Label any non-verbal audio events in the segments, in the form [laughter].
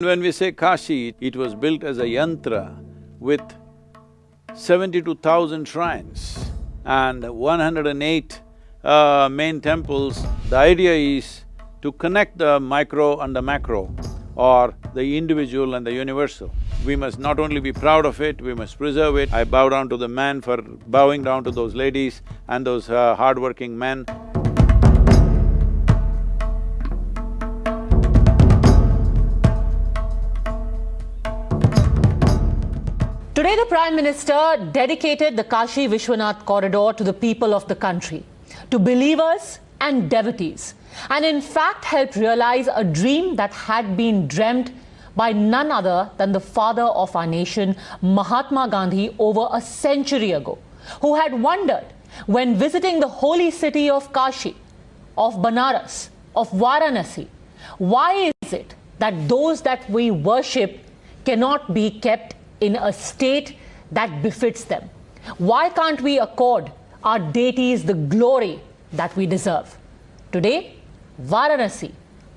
When we say Kashi, it was built as a yantra with seventy-two thousand shrines and one hundred and eight uh, main temples. The idea is to connect the micro and the macro or the individual and the universal. We must not only be proud of it, we must preserve it. I bow down to the man for bowing down to those ladies and those uh, hardworking men. Today, the Prime Minister dedicated the Kashi Vishwanath corridor to the people of the country, to believers and devotees, and in fact helped realize a dream that had been dreamt by none other than the father of our nation, Mahatma Gandhi, over a century ago, who had wondered when visiting the holy city of Kashi, of Banaras, of Varanasi, why is it that those that we worship cannot be kept in a state that befits them? Why can't we accord our deities the glory that we deserve? Today, Varanasi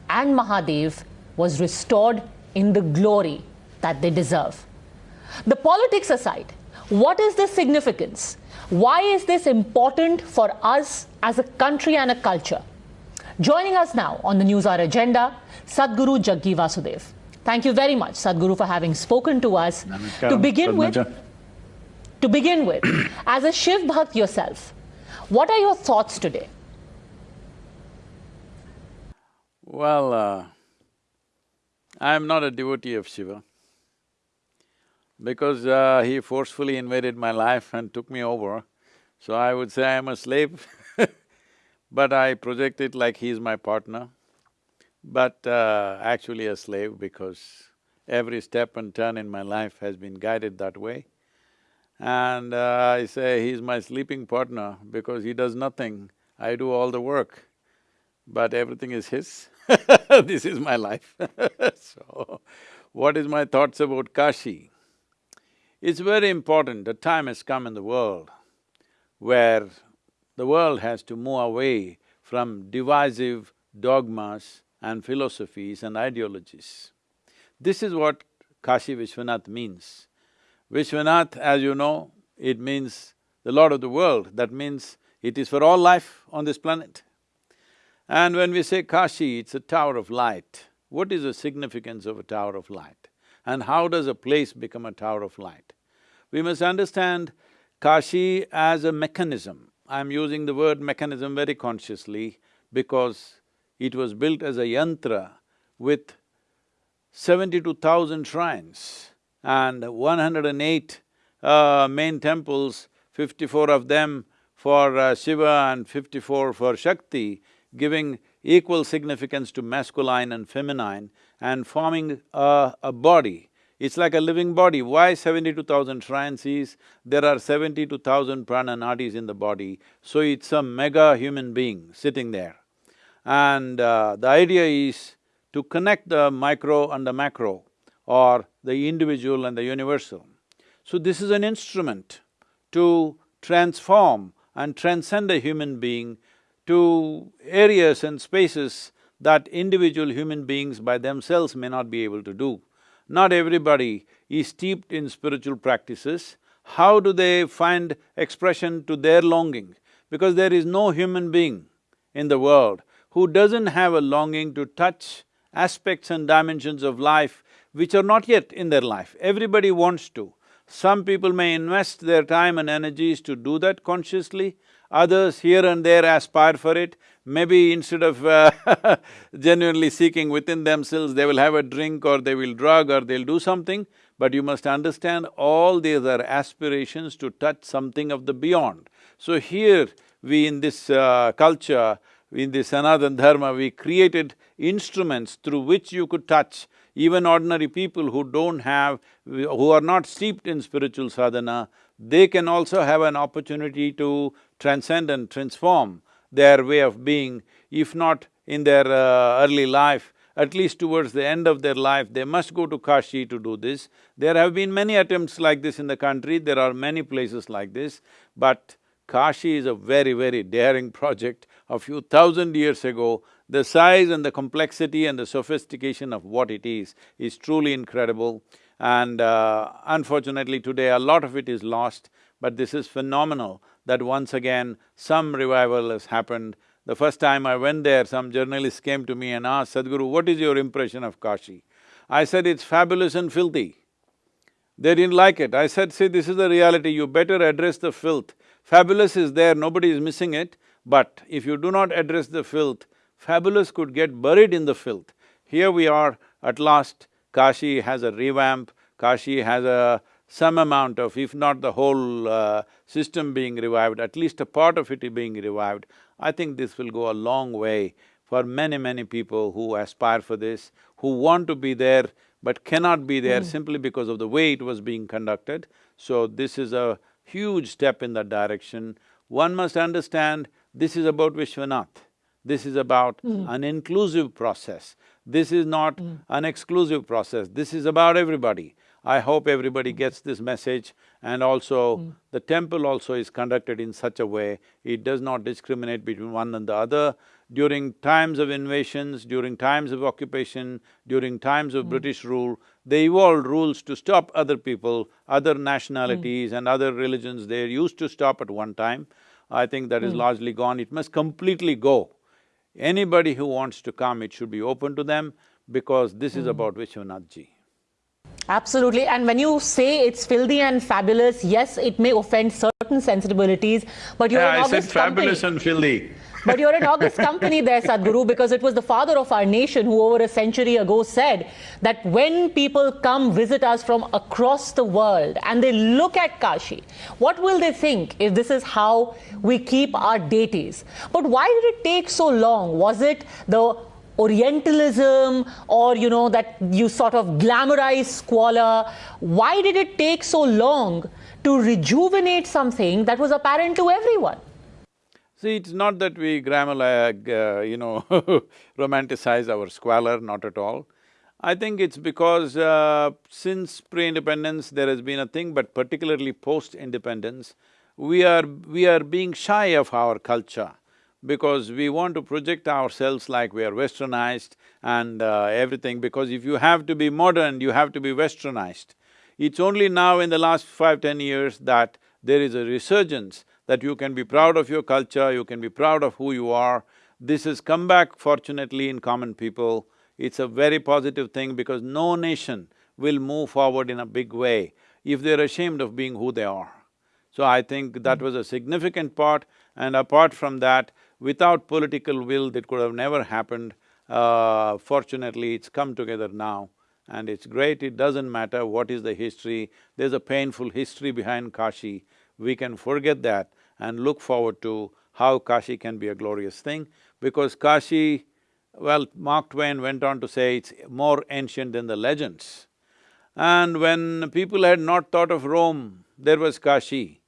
and Mahadev was restored in the glory that they deserve. The politics aside, what is the significance? Why is this important for us as a country and a culture? Joining us now on the News Hour agenda, Sadhguru Jaggi Vasudev. Thank you very much, Sadhguru, for having spoken to us. To begin with, to begin with, [clears throat] as a Shiv Bhakt yourself, what are your thoughts today? Well, uh, I am not a devotee of Shiva because uh, he forcefully invaded my life and took me over, so I would say I am a slave [laughs] but I project it like he is my partner, but uh, actually a slave because every step and turn in my life has been guided that way. And uh, I say he's my sleeping partner because he does nothing, I do all the work, but everything is his [laughs] this is my life [laughs] So, what is my thoughts about Kashi? It's very important, the time has come in the world where the world has to move away from divisive dogmas and philosophies and ideologies. This is what Kashi Vishwanath means. Vishwanath, as you know, it means the Lord of the world, that means it is for all life on this planet. And when we say Kashi, it's a tower of light. What is the significance of a tower of light? And how does a place become a tower of light? We must understand Kashi as a mechanism. I'm using the word mechanism very consciously because it was built as a yantra with seventy-two thousand shrines and one hundred and eight uh, main temples, fifty-four of them for uh, Shiva and fifty-four for Shakti, giving equal significance to masculine and feminine and forming a, a body. It's like a living body. Why seventy-two thousand shrines is, there are seventy-two thousand prana nadis in the body, so it's a mega human being sitting there. And uh, the idea is to connect the micro and the macro or the individual and the universal. So this is an instrument to transform and transcend a human being to areas and spaces that individual human beings by themselves may not be able to do. Not everybody is steeped in spiritual practices. How do they find expression to their longing? Because there is no human being in the world who doesn't have a longing to touch aspects and dimensions of life which are not yet in their life. Everybody wants to. Some people may invest their time and energies to do that consciously, others here and there aspire for it. Maybe instead of uh, [laughs] genuinely seeking within themselves, they will have a drink or they will drug or they'll do something, but you must understand all these are aspirations to touch something of the beyond. So here, we in this uh, culture, in the Sanatana Dharma, we created instruments through which you could touch even ordinary people who don't have, who are not steeped in spiritual sadhana, they can also have an opportunity to transcend and transform their way of being, if not in their uh, early life, at least towards the end of their life, they must go to Kashi to do this. There have been many attempts like this in the country, there are many places like this, but Kashi is a very, very daring [laughs] project. A few thousand years ago, The size and the complexity and the sophistication of what it is, is truly incredible. And uh, unfortunately today, a lot of it is lost, but this is phenomenal that once again some revival has happened. The first time I went there, some journalists came to me and asked, Sadhguru, what is your impression of Kashi? I said, it's fabulous and filthy. They didn't like it. I said, see, this is the reality, you better address the filth. Fabulous is there, nobody is missing it, but if you do not address the filth, fabulous could get buried in the filth. Here we are, at last, Kashi has a revamp, Kashi has a some amount of, if not the whole uh, system being revived, at least a part of it being revived, I think this will go a long way for many, many people who aspire for this, who want to be there but cannot be there mm. simply because of the way it was being conducted. So this is a huge step in that direction. One must understand this is about Vishwanath. This is about mm. an inclusive process. This is not mm. an exclusive process, this is about everybody. I hope everybody gets this message and also mm. the temple also is conducted in such a way, it does not discriminate between one and the other. During times of invasions, during times of occupation, during times of mm. British rule, they evolved rules to stop other people, other nationalities mm. and other religions, they used to stop at one time. I think that is hmm. largely gone, it must completely go. Anybody who wants to come, it should be open to them because this is hmm. about Vishwanath ji. Absolutely. And when you say it's filthy and fabulous, yes, it may offend certain sensibilities, but you're yeah, an I said fabulous company. and filthy. But you're an august company there, Sadhguru, because it was the father of our nation who over a century ago said that when people come visit us from across the world and they look at Kashi, what will they think if this is how we keep our deities? But why did it take so long? Was it the Orientalism or, you know, that you sort of glamorize squalor. Why did it take so long to rejuvenate something that was apparent to everyone? See, it's not that we glamorize, uh, you know, [laughs] romanticize our squalor, not at all. I think it's because uh, since pre-independence there has been a thing, but particularly post-independence, we are… we are being shy of our culture because we want to project ourselves like we are westernized and uh, everything because if you have to be modern, you have to be westernized. It's only now in the last five, ten years that there is a resurgence that you can be proud of your culture, you can be proud of who you are. This has come back fortunately in common people. It's a very positive thing because no nation will move forward in a big way if they're ashamed of being who they are. So I think that was a significant part and apart from that, Without political will, that could have never happened. Uh, fortunately, it's come together now and it's great, it doesn't matter what is the history, there's a painful history behind Kashi. We can forget that and look forward to how Kashi can be a glorious thing because Kashi, well, Mark Twain went on to say it's more ancient than the legends. And when people had not thought of Rome, there was Kashi.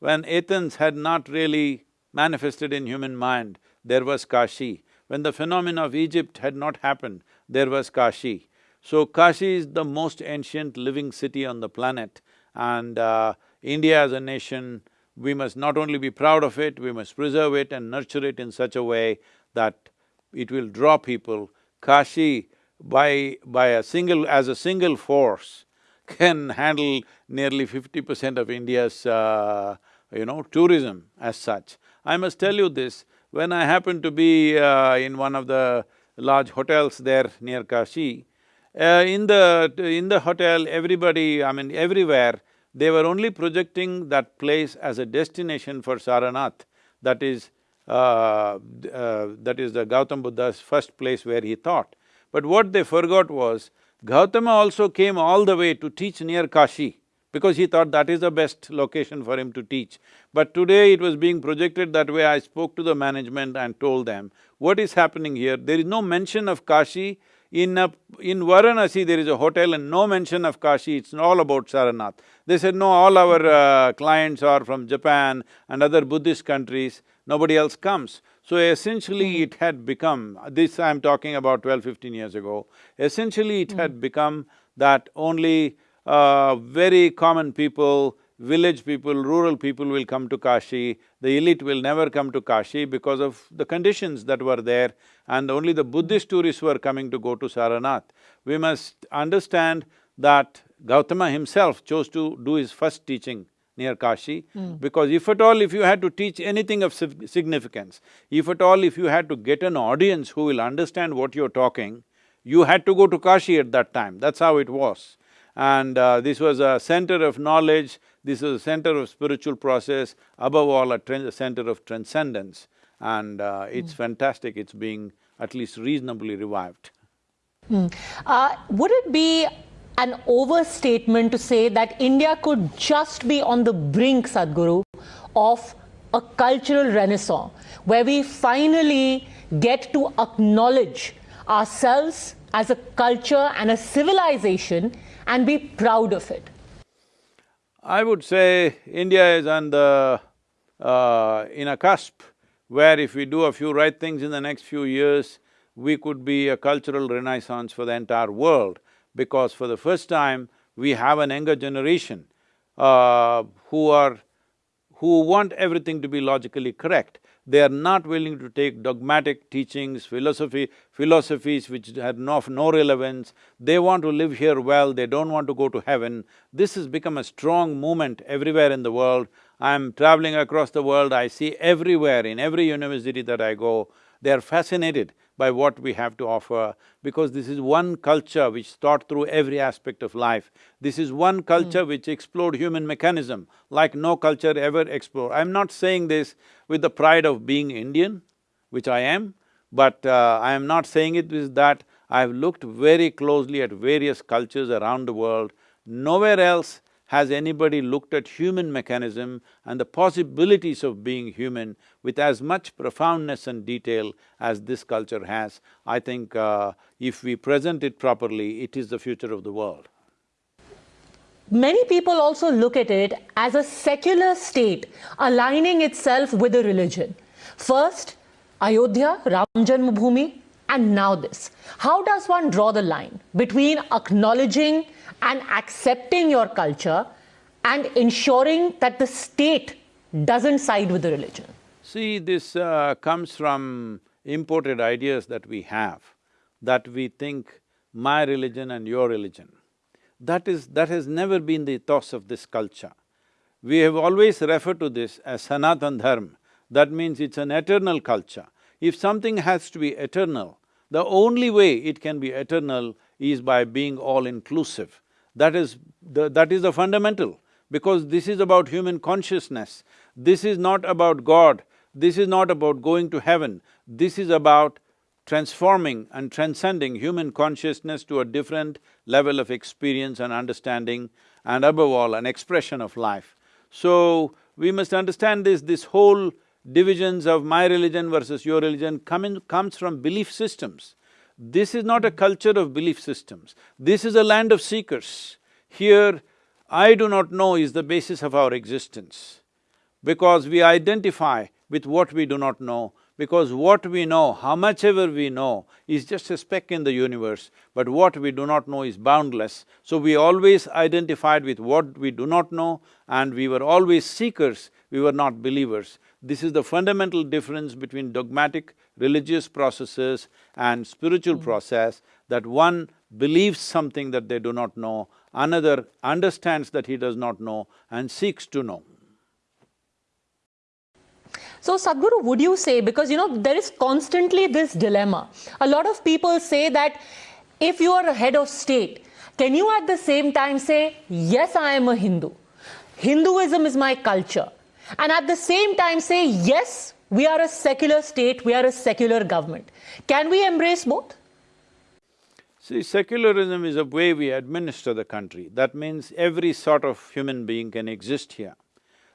When Athens had not really manifested in human mind, there was Kashi. When the phenomena of Egypt had not happened, there was Kashi. So Kashi is the most ancient living city on the planet and uh, India as a nation, we must not only be proud of it, we must preserve it and nurture it in such a way that it will draw people. Kashi, by… by a single… as a single force, can handle nearly fifty percent of India's, uh, you know, tourism as such. I must tell you this, when I happened to be uh, in one of the large hotels there near Kashi, uh, in the… in the hotel, everybody, I mean everywhere, they were only projecting that place as a destination for Saranath, that is, uh, uh, that is the Gautam Buddha's first place where he taught. But what they forgot was, Gautama also came all the way to teach near Kashi because he thought that is the best location for him to teach. But today it was being projected that way, I spoke to the management and told them, what is happening here? There is no mention of Kashi. In a, in Varanasi there is a hotel and no mention of Kashi, it's all about Saranath. They said, no, all our uh, clients are from Japan and other Buddhist countries, nobody else comes. So essentially it had become, this I'm talking about 12, 15 years ago, essentially it mm. had become that only uh, very common people, village people, rural people will come to Kashi, the elite will never come to Kashi because of the conditions that were there and only the Buddhist tourists were coming to go to Saranath. We must understand that Gautama himself chose to do his first teaching near Kashi mm. because if at all if you had to teach anything of significance, if at all if you had to get an audience who will understand what you're talking, you had to go to Kashi at that time, that's how it was. And uh, this was a center of knowledge, this is a center of spiritual process, above all a center of transcendence. And uh, it's mm. fantastic, it's being at least reasonably revived. Mm. Uh, would it be an overstatement to say that India could just be on the brink, Sadhguru, of a cultural renaissance, where we finally get to acknowledge ourselves as a culture and a civilization and be proud of it? I would say India is on the… Uh, in a cusp where if we do a few right things in the next few years, we could be a cultural renaissance for the entire world because for the first time, we have an younger generation uh, who are… who want everything to be logically correct. They are not willing to take dogmatic teachings, philosophy… philosophies which have no, no relevance. They want to live here well, they don't want to go to heaven. This has become a strong movement everywhere in the world. I'm traveling across the world, I see everywhere, in every university that I go, they are fascinated by what we have to offer because this is one culture which thought through every aspect of life. This is one culture mm. which explored human mechanism like no culture ever explored. I'm not saying this with the pride of being Indian, which I am, but uh, I am not saying it with that I've looked very closely at various cultures around the world. Nowhere else has anybody looked at human mechanism and the possibilities of being human with as much profoundness and detail as this culture has? I think uh, if we present it properly, it is the future of the world. Many people also look at it as a secular state aligning itself with a religion. First, Ayodhya, Ram Janmabhoomi, and now this. How does one draw the line between acknowledging and accepting your culture and ensuring that the state doesn't side with the religion. See, this uh, comes from imported ideas that we have, that we think my religion and your religion. That is… that has never been the ethos of this culture. We have always referred to this as Sanatan Dharma, that means it's an eternal culture. If something has to be eternal, the only way it can be eternal is by being all-inclusive. That is the… that is the fundamental, because this is about human consciousness. This is not about God, this is not about going to heaven, this is about transforming and transcending human consciousness to a different level of experience and understanding and above all, an expression of life. So, we must understand this, this whole divisions of my religion versus your religion come in, comes from belief systems. This is not a culture of belief systems, this is a land of seekers. Here, I do not know is the basis of our existence, because we identify with what we do not know, because what we know, how much ever we know, is just a speck in the universe, but what we do not know is boundless. So we always identified with what we do not know and we were always seekers, we were not believers. This is the fundamental difference between dogmatic religious processes and spiritual mm. process, that one believes something that they do not know, another understands that he does not know and seeks to know. So Sadhguru, would you say, because you know, there is constantly this dilemma. A lot of people say that if you are a head of state, can you at the same time say, yes, I am a Hindu, Hinduism is my culture, and at the same time say, yes, we are a secular state, we are a secular government. Can we embrace both? See, secularism is a way we administer the country. That means every sort of human being can exist here.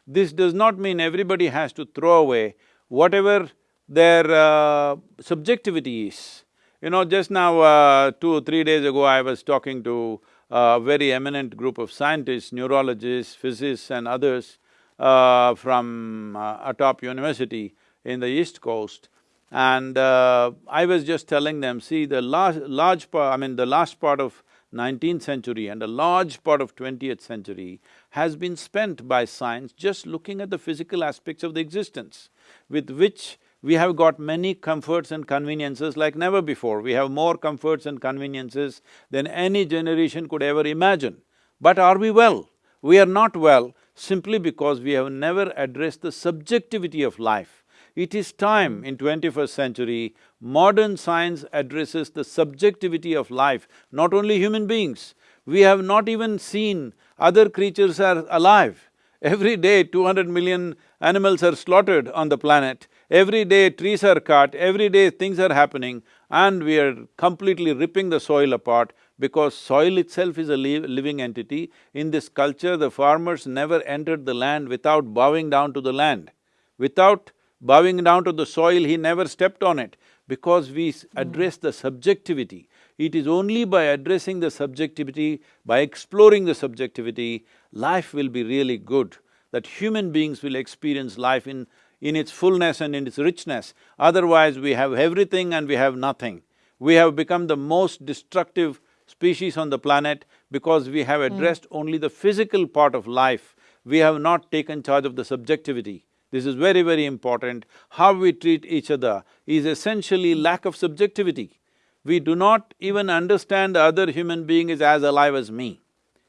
This does not mean everybody has to throw away whatever their uh, subjectivity is. You know, just now, uh, two or three days ago, I was talking to a very eminent group of scientists, neurologists, physicists and others, uh, from uh, a top university in the East Coast. And uh, I was just telling them, see the last, large part, I mean the last part of 19th century and a large part of 20th century has been spent by science just looking at the physical aspects of the existence, with which we have got many comforts and conveniences like never before. We have more comforts and conveniences than any generation could ever imagine. But are we well? We are not well simply because we have never addressed the subjectivity of life. It is time in 21st century, modern science addresses the subjectivity of life, not only human beings. We have not even seen other creatures are alive. Every day, 200 million animals are slaughtered on the planet. Every day, trees are cut, every day things are happening and we are completely ripping the soil apart because soil itself is a li living entity. In this culture, the farmers never entered the land without bowing down to the land. Without bowing down to the soil, he never stepped on it because we hmm. address the subjectivity. It is only by addressing the subjectivity, by exploring the subjectivity, life will be really good, that human beings will experience life in, in its fullness and in its richness. Otherwise, we have everything and we have nothing. We have become the most destructive species on the planet because we have addressed mm. only the physical part of life. We have not taken charge of the subjectivity. This is very, very important. How we treat each other is essentially lack of subjectivity. We do not even understand the other human being is as alive as me.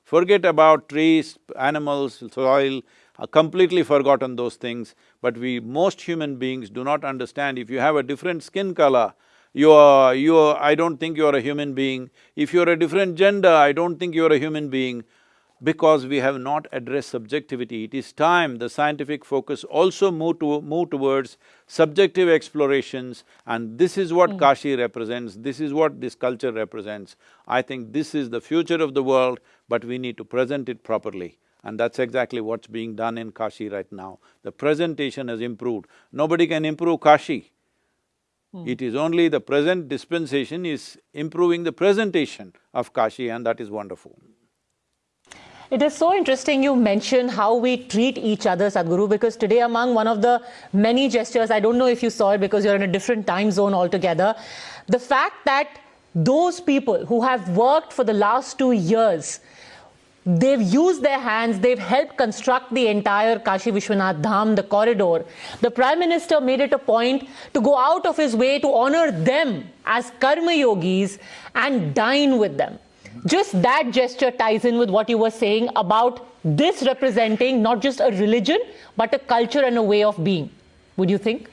Forget about trees, animals, soil, uh, completely forgotten those things, but we, most human beings do not understand if you have a different skin color, you are… you are… I don't think you are a human being. If you're a different gender, I don't think you're a human being because we have not addressed subjectivity. It is time the scientific focus also move to… move towards subjective explorations and this is what mm. Kashi represents, this is what this culture represents. I think this is the future of the world, but we need to present it properly. And that's exactly what's being done in Kashi right now. The presentation has improved. Nobody can improve Kashi. Mm. It is only the present dispensation is improving the presentation of Kashi and that is wonderful. It is so interesting you mention how we treat each other, Sadhguru, because today among one of the many gestures, I don't know if you saw it because you're in a different time zone altogether, the fact that those people who have worked for the last two years, they've used their hands, they've helped construct the entire Kashi Vishwanath Dham, the corridor. The Prime Minister made it a point to go out of his way to honor them as karma yogis and dine with them. Just that gesture ties in with what you were saying about this representing not just a religion, but a culture and a way of being, would you think?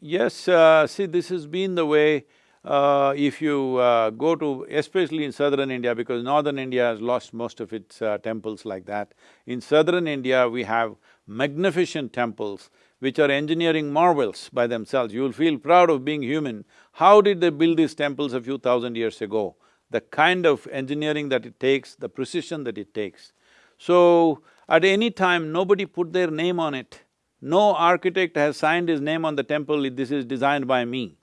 Yes, uh, see this has been the way uh, if you uh, go to, especially in southern India, because northern India has lost most of its uh, temples like that. In southern India, we have magnificent temples which are engineering marvels by themselves. You'll feel proud of being human. How did they build these temples a few thousand years ago? the kind of engineering that it takes, the precision that it takes. So, at any time, nobody put their name on it. No architect has signed his name on the temple, this is designed by me.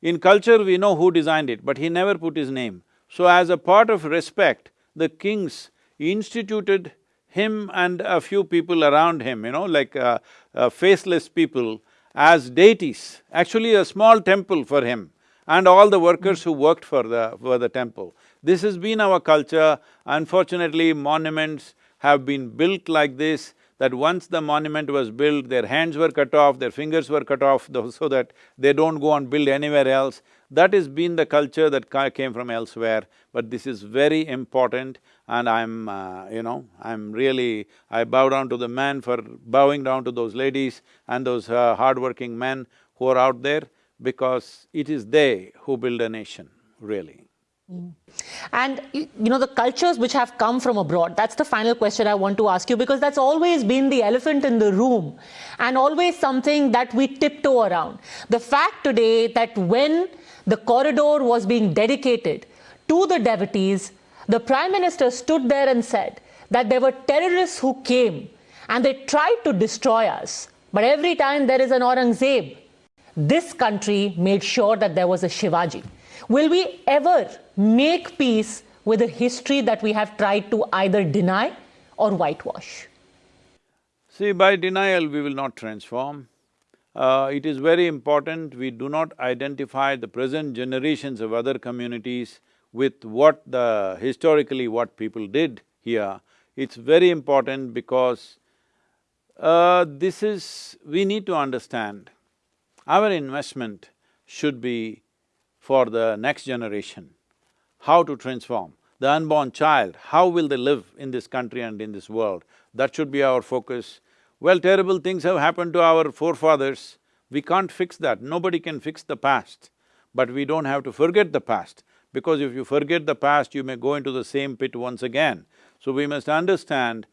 In culture, we know who designed it, but he never put his name. So as a part of respect, the kings instituted him and a few people around him, you know, like uh, uh, faceless people as deities, actually a small temple for him and all the workers who worked for the… for the temple. This has been our culture. Unfortunately, monuments have been built like this, that once the monument was built, their hands were cut off, their fingers were cut off [laughs] so that they don't go and build anywhere else. That has been the culture that came from elsewhere, but this is very important and I'm, uh, you know, I'm really… I bow down to the man for bowing down to those ladies and those uh, hardworking men who are out there because it is they who build a nation, really. And you know, the cultures which have come from abroad, that's the final question I want to ask you because that's always been the elephant in the room and always something that we tiptoe around. The fact today that when the corridor was being dedicated to the devotees, the Prime Minister stood there and said that there were terrorists who came and they tried to destroy us. But every time there is an Aurangzeb, this country made sure that there was a Shivaji. Will we ever make peace with a history that we have tried to either deny or whitewash? See, by denial we will not transform. Uh, it is very important we do not identify the present generations of other communities with what the… historically what people did here, it's very important because uh, this is… we need to understand, our investment should be for the next generation, how to transform. The unborn child, how will they live in this country and in this world? That should be our focus. Well, terrible things have happened to our forefathers, we can't fix that, nobody can fix the past. But we don't have to forget the past, because if you forget the past, you may go into the same pit once again. So we must understand,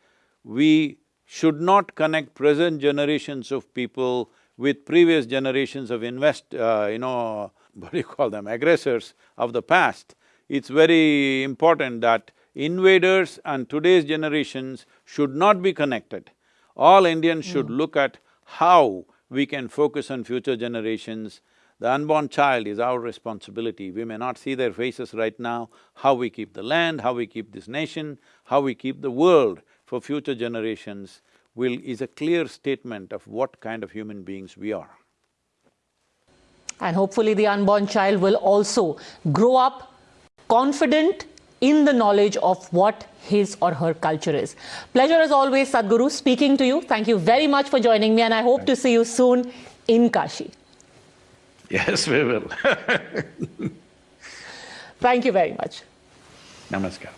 we should not connect present generations of people with previous generations of invest… Uh, you know, [laughs] what do you call them, aggressors of the past. It's very important that invaders and today's generations should not be connected. All Indians hmm. should look at how we can focus on future generations. The unborn child is our responsibility. We may not see their faces right now, how we keep the land, how we keep this nation, how we keep the world for future generations will… is a clear statement of what kind of human beings we are. And hopefully the unborn child will also grow up confident in the knowledge of what his or her culture is. Pleasure as always, Sadhguru, speaking to you. Thank you very much for joining me and I hope to see you soon in Kashi. Yes, we will [laughs] Thank you very much. Namaskar.